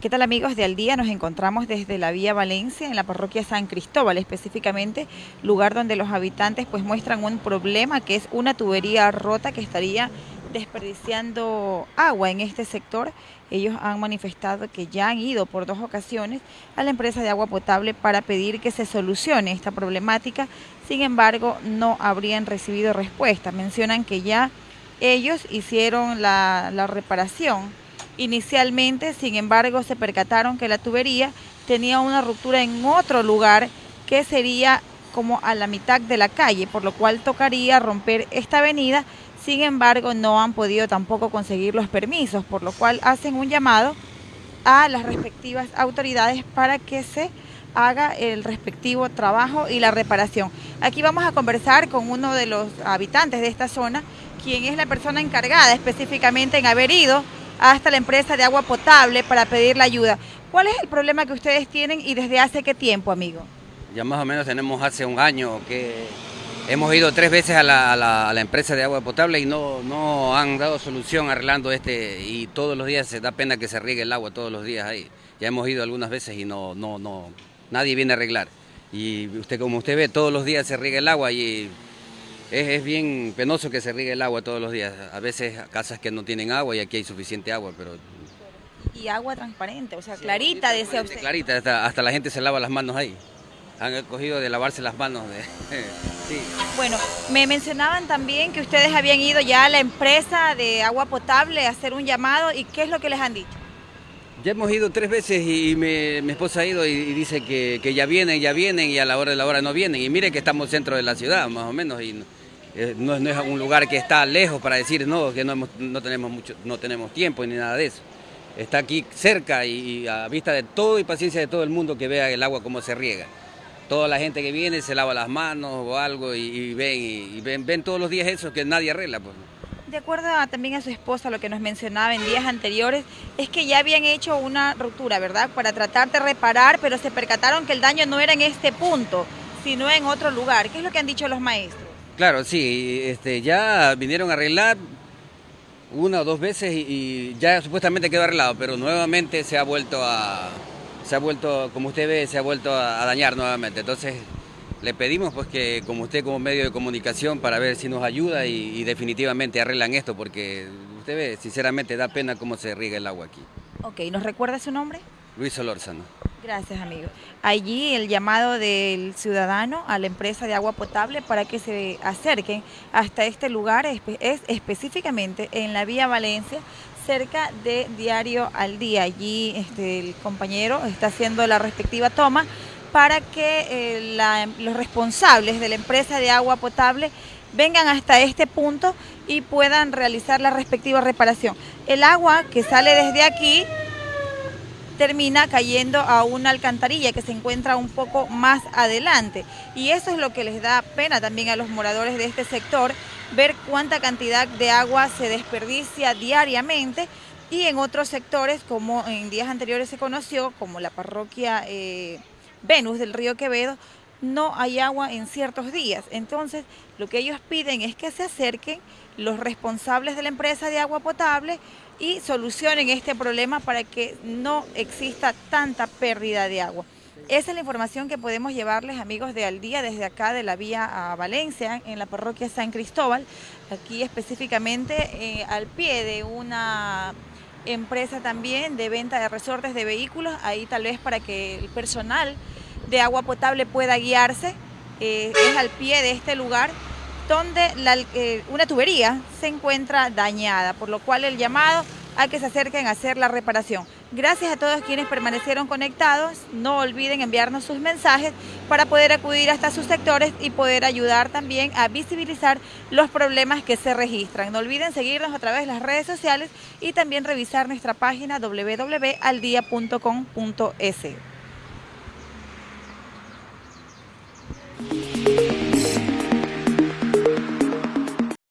¿Qué tal amigos de Al Día? Nos encontramos desde la Vía Valencia, en la parroquia San Cristóbal específicamente, lugar donde los habitantes pues muestran un problema que es una tubería rota que estaría desperdiciando agua en este sector. Ellos han manifestado que ya han ido por dos ocasiones a la empresa de agua potable para pedir que se solucione esta problemática, sin embargo no habrían recibido respuesta. Mencionan que ya ellos hicieron la, la reparación Inicialmente, sin embargo, se percataron que la tubería tenía una ruptura en otro lugar que sería como a la mitad de la calle, por lo cual tocaría romper esta avenida. Sin embargo, no han podido tampoco conseguir los permisos, por lo cual hacen un llamado a las respectivas autoridades para que se haga el respectivo trabajo y la reparación. Aquí vamos a conversar con uno de los habitantes de esta zona, quien es la persona encargada específicamente en haber ido hasta la empresa de agua potable para pedir la ayuda. ¿Cuál es el problema que ustedes tienen y desde hace qué tiempo, amigo? Ya más o menos tenemos hace un año que hemos ido tres veces a la, empresa de agua potable y no, no han dado solución arreglando este y todos los días se da pena que se riegue el agua todos los días ahí. Ya hemos ido algunas veces y no, no, no, nadie viene a arreglar. Y usted, como usted ve, todos los días se riega el agua y es, bien penoso que se riegue el agua todos los días. A veces casas que no tienen agua y aquí hay suficiente agua, pero... Y agua transparente, o sea, clarita, decía usted. Clarita, hasta, la gente se lava las manos ahí. Han cogido de lavarse las manos. sí. Bueno, me mencionaban también que ustedes habían ido ya a la empresa de agua potable a hacer un llamado y ¿qué es lo que les han dicho? Ya hemos ido tres veces y mi, esposa ha ido y, dice que, ya vienen, ya vienen y a la hora de la hora no vienen. Y mire que estamos dentro de la ciudad, más o menos, y eh, no, es un lugar que está lejos para decir no, que no, tenemos mucho, no tenemos tiempo ni nada de eso. Está aquí cerca y, a vista de todo y paciencia de todo el mundo que vea el agua como se riega. Toda la gente que viene se lava las manos o algo y, ven, y, ven, ven todos los días eso que nadie arregla. Pues. De acuerdo también a su esposa, lo que nos mencionaba en días anteriores, es que ya habían hecho una ruptura, ¿verdad? Para tratar de reparar, pero se percataron que el daño no era en este punto, sino en otro lugar. ¿Qué es lo que han dicho los maestros? Claro, sí, este, ya vinieron a arreglar una o dos veces y, ya supuestamente quedó arreglado, pero nuevamente se ha vuelto a, se ha vuelto, como usted ve, se ha vuelto a, dañar nuevamente. Entonces le pedimos pues que como usted como medio de comunicación para ver si nos ayuda y, definitivamente arreglan esto, porque usted ve, sinceramente da pena cómo se riega el agua aquí. Ok, ¿nos recuerda su nombre? Luis Solórzano. Gracias, amigo. Allí el llamado del ciudadano a la empresa de agua potable para que se acerquen hasta este lugar, es específicamente en la vía Valencia, cerca de Diario al Día. Allí este, el compañero está haciendo la respectiva toma para que eh, los responsables de la empresa de agua potable vengan hasta este punto y puedan realizar la respectiva reparación. El agua que sale desde aquí termina cayendo a una alcantarilla que se encuentra un poco más adelante. Y eso es lo que les da pena también a los moradores de este sector, ver cuánta cantidad de agua se desperdicia diariamente y en otros sectores, como en días anteriores se conoció, como la parroquia eh, Venus del río Quevedo, no hay agua en ciertos días. Entonces, lo que ellos piden es que se acerquen los responsables de la empresa de agua potable y solucionen este problema para que no exista tanta pérdida de agua. Esa es la información que podemos llevarles, amigos de Al Día, desde acá de la vía a Valencia, en la parroquia San Cristóbal, aquí específicamente eh, al pie de una empresa también de venta de resortes de vehículos, ahí tal vez para que el personal de agua potable pueda guiarse, eh, es al pie de este lugar donde eh, una tubería se encuentra dañada, por lo cual el llamado a que se acerquen a hacer la reparación. Gracias a todos quienes permanecieron conectados. No olviden enviarnos sus mensajes para poder acudir hasta sus sectores y poder ayudar también a visibilizar los problemas que se registran. No olviden seguirnos a través de las redes sociales y también revisar nuestra página www.aldia.com.es.